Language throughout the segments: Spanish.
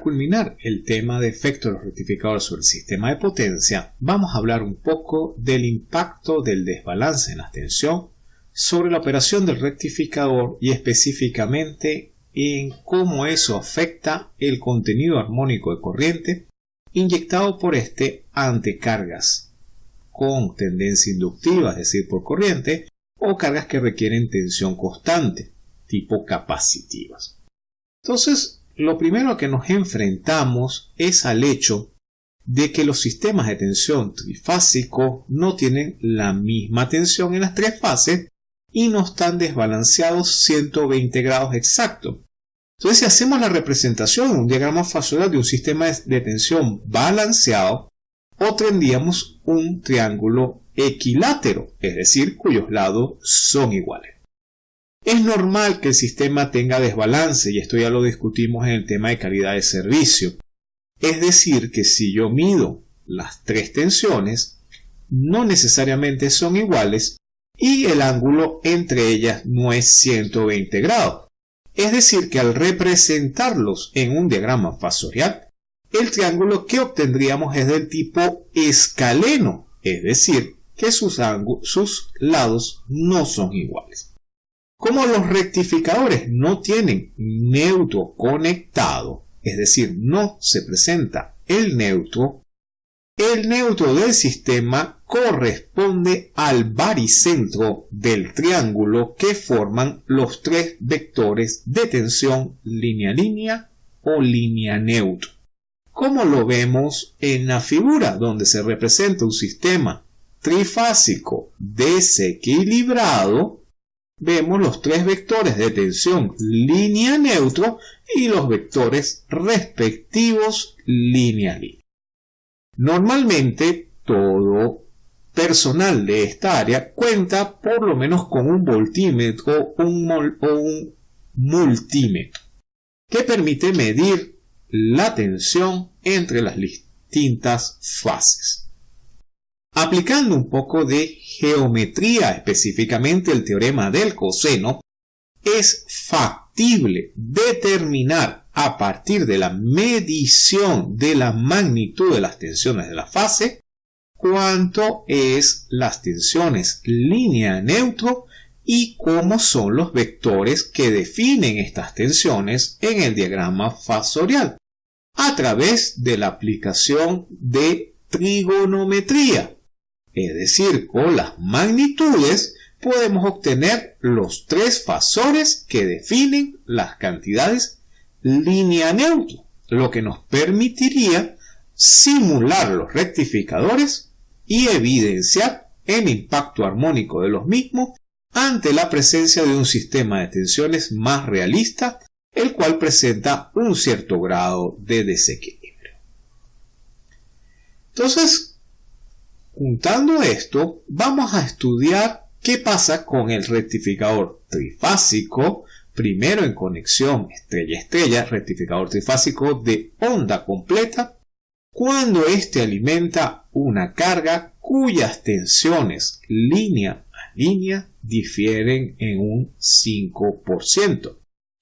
para culminar el tema de efecto de los rectificadores sobre el sistema de potencia, vamos a hablar un poco del impacto del desbalance en la tensión sobre la operación del rectificador y específicamente en cómo eso afecta el contenido armónico de corriente inyectado por este ante cargas con tendencia inductiva, es decir, por corriente, o cargas que requieren tensión constante, tipo capacitivas. Entonces, lo primero que nos enfrentamos es al hecho de que los sistemas de tensión trifásico no tienen la misma tensión en las tres fases y no están desbalanceados 120 grados exactos. Entonces, si hacemos la representación en un diagrama fasorial de un sistema de tensión balanceado, obtendríamos un triángulo equilátero, es decir, cuyos lados son iguales. Es normal que el sistema tenga desbalance y esto ya lo discutimos en el tema de calidad de servicio. Es decir, que si yo mido las tres tensiones, no necesariamente son iguales y el ángulo entre ellas no es 120 grados. Es decir, que al representarlos en un diagrama fasorial, el triángulo que obtendríamos es del tipo escaleno, es decir, que sus, sus lados no son iguales. Como los rectificadores no tienen neutro conectado, es decir, no se presenta el neutro, el neutro del sistema corresponde al baricentro del triángulo que forman los tres vectores de tensión línea-línea o línea neutro. Como lo vemos en la figura donde se representa un sistema trifásico desequilibrado, vemos los tres vectores de tensión línea neutro y los vectores respectivos línea. Normalmente todo personal de esta área cuenta por lo menos con un voltímetro o un multímetro que permite medir la tensión entre las distintas fases. Aplicando un poco de geometría, específicamente el teorema del coseno, es factible determinar a partir de la medición de la magnitud de las tensiones de la fase cuánto es las tensiones línea neutro y cómo son los vectores que definen estas tensiones en el diagrama fasorial a través de la aplicación de trigonometría es decir, con las magnitudes podemos obtener los tres fasores que definen las cantidades línea neutro, lo que nos permitiría simular los rectificadores y evidenciar el impacto armónico de los mismos ante la presencia de un sistema de tensiones más realista, el cual presenta un cierto grado de desequilibrio. Entonces, Juntando esto, vamos a estudiar qué pasa con el rectificador trifásico, primero en conexión estrella-estrella, rectificador trifásico de onda completa, cuando éste alimenta una carga cuyas tensiones línea a línea difieren en un 5%.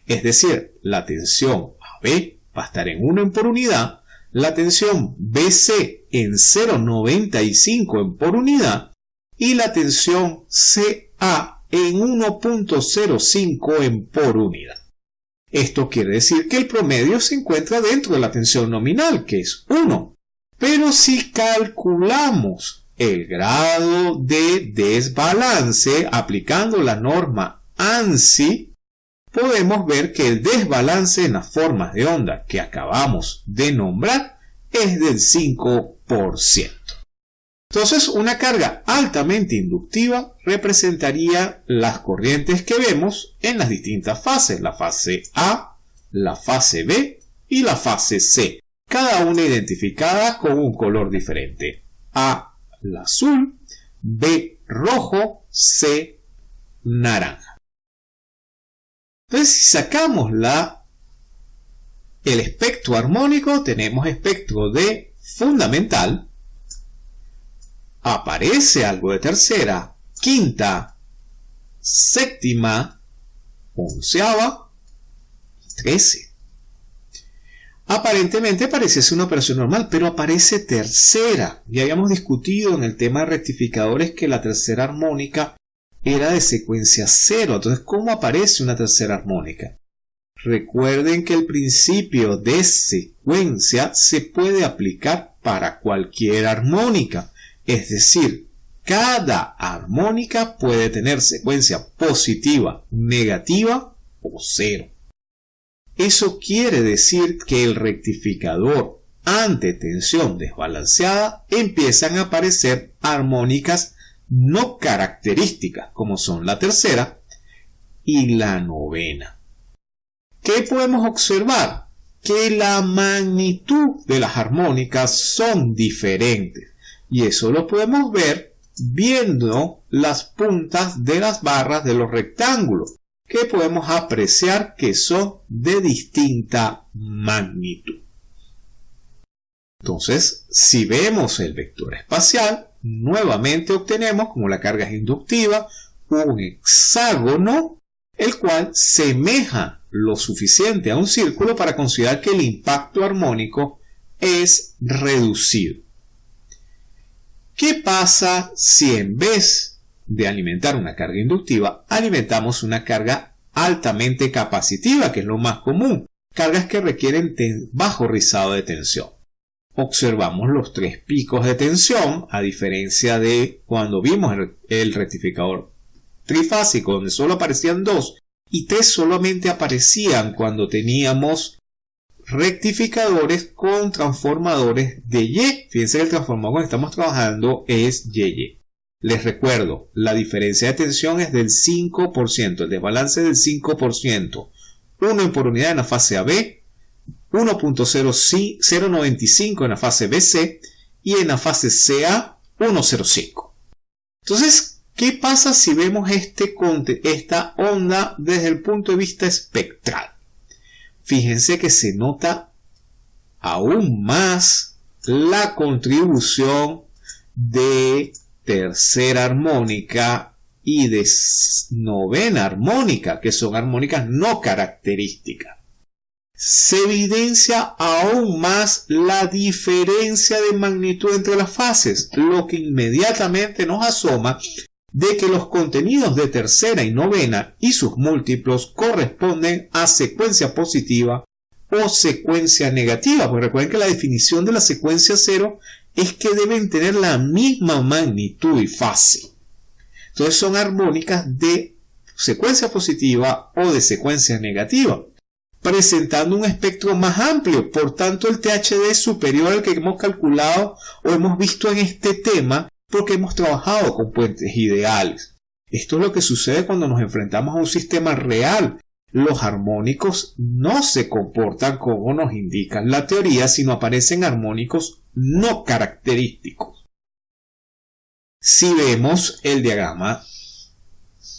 Es decir, la tensión AB va a estar en 1 por unidad, la tensión BC en 0,95 en por unidad y la tensión CA en 1.05 en por unidad. Esto quiere decir que el promedio se encuentra dentro de la tensión nominal, que es 1. Pero si calculamos el grado de desbalance aplicando la norma ANSI, podemos ver que el desbalance en las formas de onda que acabamos de nombrar es del 5%. Entonces, una carga altamente inductiva representaría las corrientes que vemos en las distintas fases, la fase A, la fase B y la fase C, cada una identificada con un color diferente. A, la azul, B, rojo, C, naranja. Entonces, si sacamos la, el espectro armónico, tenemos espectro de fundamental, aparece algo de tercera, quinta, séptima, onceava trece. Aparentemente pareciese una operación normal, pero aparece tercera. Ya habíamos discutido en el tema de rectificadores que la tercera armónica era de secuencia cero. Entonces, ¿cómo aparece una tercera armónica? Recuerden que el principio de secuencia se puede aplicar para cualquier armónica. Es decir, cada armónica puede tener secuencia positiva, negativa o cero. Eso quiere decir que el rectificador ante tensión desbalanceada empiezan a aparecer armónicas no características como son la tercera y la novena. ¿Qué podemos observar? Que la magnitud de las armónicas son diferentes y eso lo podemos ver viendo las puntas de las barras de los rectángulos que podemos apreciar que son de distinta magnitud. Entonces, si vemos el vector espacial, nuevamente obtenemos, como la carga es inductiva, un hexágono, el cual semeja lo suficiente a un círculo para considerar que el impacto armónico es reducido. ¿Qué pasa si en vez de alimentar una carga inductiva, alimentamos una carga altamente capacitiva, que es lo más común, cargas que requieren bajo rizado de tensión? Observamos los tres picos de tensión, a diferencia de cuando vimos el rectificador trifásico, donde solo aparecían dos, y tres solamente aparecían cuando teníamos rectificadores con transformadores de Y. Fíjense que el transformador que estamos trabajando es YY. Les recuerdo, la diferencia de tensión es del 5%, el desbalance es del 5%. 1 por unidad en la fase AB, 1.095 en la fase BC y en la fase CA 1.05. Entonces, ¿qué pasa si vemos este, esta onda desde el punto de vista espectral? fíjense que se nota aún más la contribución de tercera armónica y de novena armónica, que son armónicas no características. Se evidencia aún más la diferencia de magnitud entre las fases, lo que inmediatamente nos asoma de que los contenidos de tercera y novena y sus múltiplos corresponden a secuencia positiva o secuencia negativa. Pues recuerden que la definición de la secuencia cero es que deben tener la misma magnitud y fase. Entonces son armónicas de secuencia positiva o de secuencia negativa, presentando un espectro más amplio. Por tanto, el THD es superior al que hemos calculado o hemos visto en este tema porque hemos trabajado con puentes ideales. Esto es lo que sucede cuando nos enfrentamos a un sistema real. Los armónicos no se comportan como nos indica la teoría, sino aparecen armónicos no característicos. Si vemos el diagrama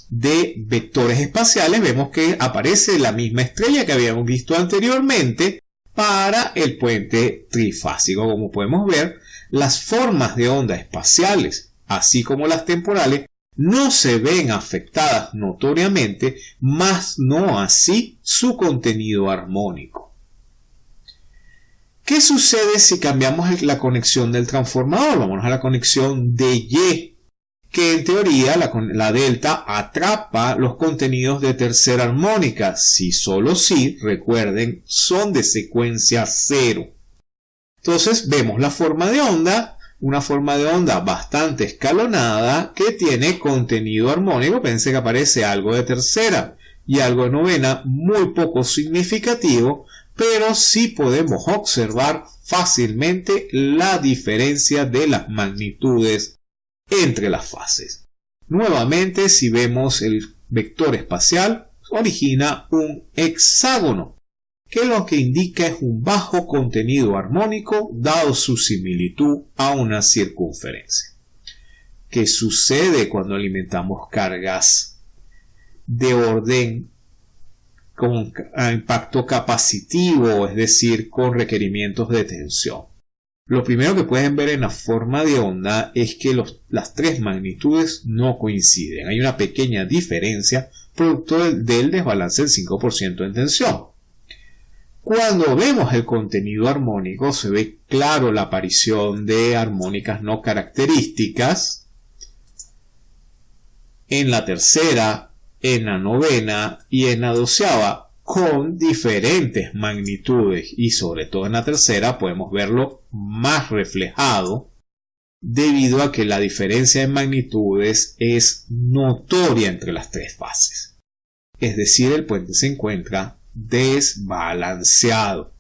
de vectores espaciales, vemos que aparece la misma estrella que habíamos visto anteriormente para el puente trifásico. Como podemos ver, las formas de onda espaciales, así como las temporales, no se ven afectadas notoriamente, más no así su contenido armónico. ¿Qué sucede si cambiamos la conexión del transformador? Vamos a la conexión de Y, que en teoría la, delta atrapa los contenidos de tercera armónica, si solo si, recuerden, son de secuencia cero. Entonces vemos la forma de onda, una forma de onda bastante escalonada que tiene contenido armónico. Pensé que aparece algo de tercera y algo de novena muy poco significativo, pero sí podemos observar fácilmente la diferencia de las magnitudes entre las fases. Nuevamente, si vemos el vector espacial, origina un hexágono que lo que indica es un bajo contenido armónico dado su similitud a una circunferencia. ¿Qué sucede cuando alimentamos cargas de orden con impacto capacitivo, es decir, con requerimientos de tensión? Lo primero que pueden ver en la forma de onda es que las tres magnitudes no coinciden. Hay una pequeña diferencia producto del, del desbalance del 5% en tensión. Cuando vemos el contenido armónico se ve claro la aparición de armónicas no características en la tercera, en la novena y en la doceava con diferentes magnitudes y sobre todo en la tercera podemos verlo más reflejado debido a que la diferencia en magnitudes es notoria entre las tres fases. Es decir, el puente se encuentra desbalanceado.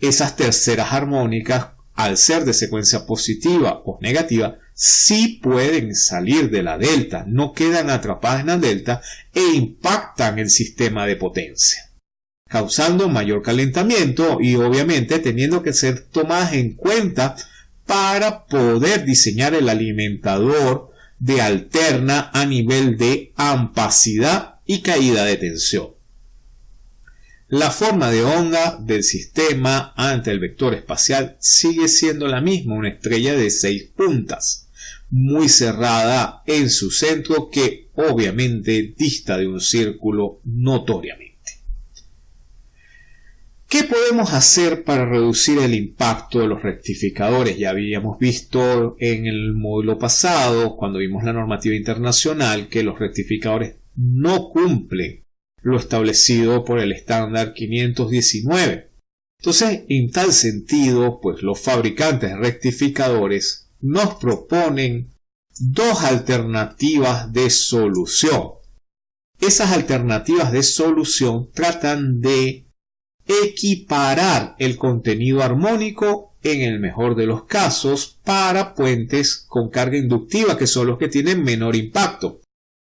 Esas terceras armónicas, al ser de secuencia positiva o negativa, sí pueden salir de la delta, no quedan atrapadas en la delta e impactan el sistema de potencia, causando mayor calentamiento y obviamente teniendo que ser tomadas en cuenta para poder diseñar el alimentador de alterna a nivel de ampacidad y caída de tensión. La forma de onda del sistema ante el vector espacial sigue siendo la misma, una estrella de seis puntas, muy cerrada en su centro que obviamente dista de un círculo notoriamente. ¿Qué podemos hacer para reducir el impacto de los rectificadores? Ya habíamos visto en el módulo pasado, cuando vimos la normativa internacional, que los rectificadores no cumplen lo establecido por el estándar 519. Entonces, en tal sentido, pues los fabricantes de rectificadores nos proponen dos alternativas de solución. Esas alternativas de solución tratan de equiparar el contenido armónico en el mejor de los casos para puentes con carga inductiva que son los que tienen menor impacto.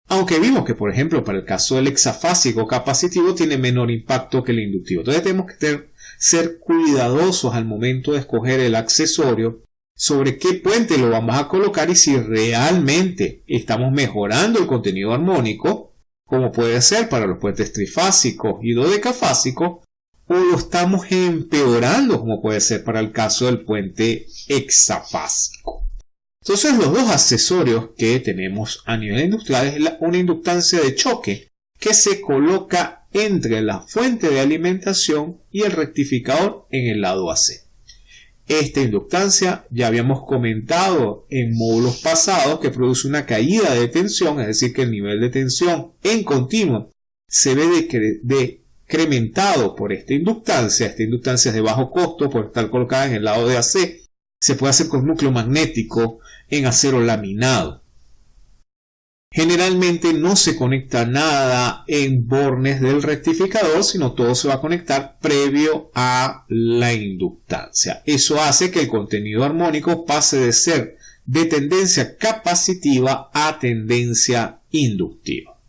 Aunque vimos que por ejemplo para el caso del hexafásico capacitivo tiene menor impacto que el inductivo. Entonces tenemos que ser cuidadosos al momento de escoger el accesorio sobre qué puente lo vamos a colocar y si realmente estamos mejorando el contenido armónico, como puede ser para los puentes trifásicos y dodecafásicos, o lo estamos empeorando, como puede ser para el caso del puente hexafásico. Entonces los dos accesorios que tenemos a nivel industrial es una inductancia de choque que se coloca entre la fuente de alimentación y el rectificador en el lado AC. Esta inductancia ya habíamos comentado en módulos pasados que produce una caída de tensión, es decir, que el nivel de tensión en continuo se ve de, incrementado por esta inductancia, esta inductancia es de bajo costo por estar colocada en el lado de AC, se puede hacer con núcleo magnético en acero laminado. Generalmente no se conecta nada en bornes del rectificador, sino todo se va a conectar previo a la inductancia. Eso hace que el contenido armónico pase de ser de tendencia capacitiva a tendencia inductiva.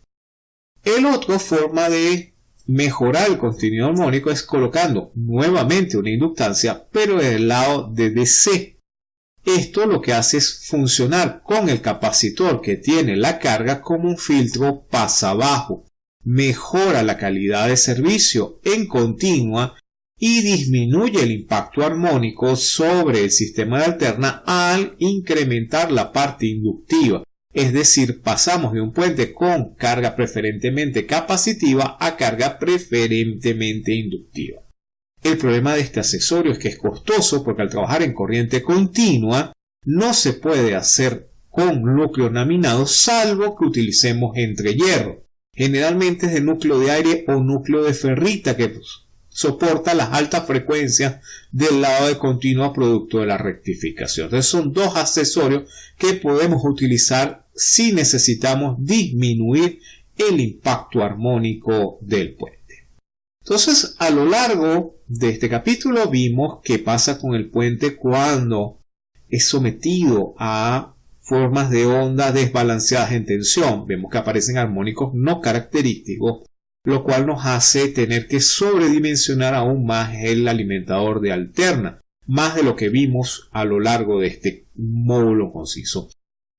El otro forma de Mejorar el contenido armónico es colocando nuevamente una inductancia, pero en el lado de DC. Esto lo que hace es funcionar con el capacitor que tiene la carga como un filtro pasa abajo. Mejora la calidad de servicio en continua y disminuye el impacto armónico sobre el sistema de alterna al incrementar la parte inductiva es decir, pasamos de un puente con carga preferentemente capacitiva a carga preferentemente inductiva. El problema de este accesorio es que es costoso porque al trabajar en corriente continua no se puede hacer con núcleo laminado salvo que utilicemos entre hierro. Generalmente es de núcleo de aire o núcleo de ferrita que soporta las altas frecuencias del lado de continua producto de la rectificación. Entonces son dos accesorios que podemos utilizar si necesitamos disminuir el impacto armónico del puente. Entonces, a lo largo de este capítulo vimos qué pasa con el puente cuando es sometido a formas de onda desbalanceadas en tensión. Vemos que aparecen armónicos no característicos lo cual nos hace tener que sobredimensionar aún más el alimentador de alterna, más de lo que vimos a lo largo de este módulo conciso.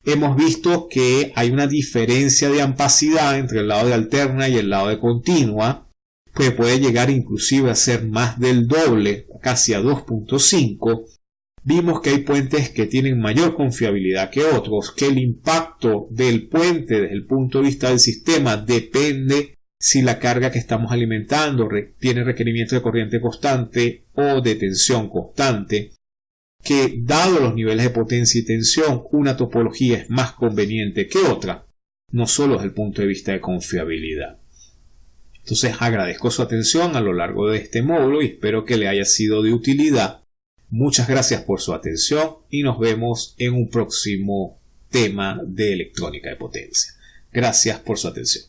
Hemos visto que hay una diferencia de ampacidad entre el lado de alterna y el lado de continua, que puede llegar inclusive a ser más del doble, casi a 2.5. Vimos que hay puentes que tienen mayor confiabilidad que otros, que el impacto del puente desde el punto de vista del sistema depende si la carga que estamos alimentando tiene requerimiento de corriente constante o de tensión constante, que dado los niveles de potencia y tensión, una topología es más conveniente que otra, no solo desde el punto de vista de confiabilidad. Entonces agradezco su atención a lo largo de este módulo y espero que le haya sido de utilidad. Muchas gracias por su atención y nos vemos en un próximo tema de electrónica de potencia. Gracias por su atención.